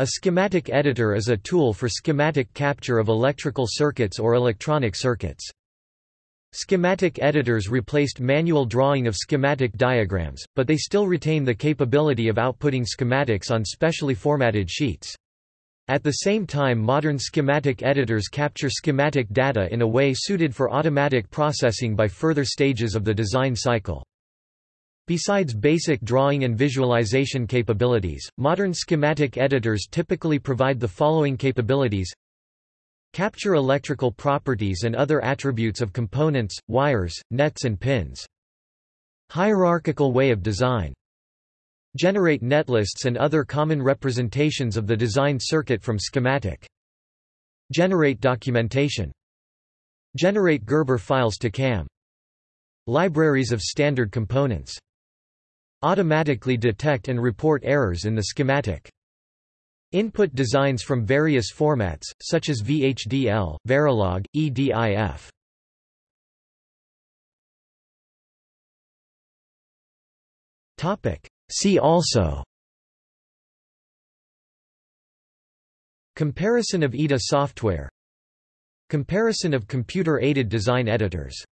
A schematic editor is a tool for schematic capture of electrical circuits or electronic circuits. Schematic editors replaced manual drawing of schematic diagrams, but they still retain the capability of outputting schematics on specially formatted sheets. At the same time modern schematic editors capture schematic data in a way suited for automatic processing by further stages of the design cycle. Besides basic drawing and visualization capabilities, modern schematic editors typically provide the following capabilities Capture electrical properties and other attributes of components, wires, nets and pins. Hierarchical way of design. Generate netlists and other common representations of the designed circuit from schematic. Generate documentation. Generate Gerber files to CAM. Libraries of standard components automatically detect and report errors in the schematic. Input designs from various formats, such as VHDL, Verilog, EDIF. See also Comparison of EDA software Comparison of computer-aided design editors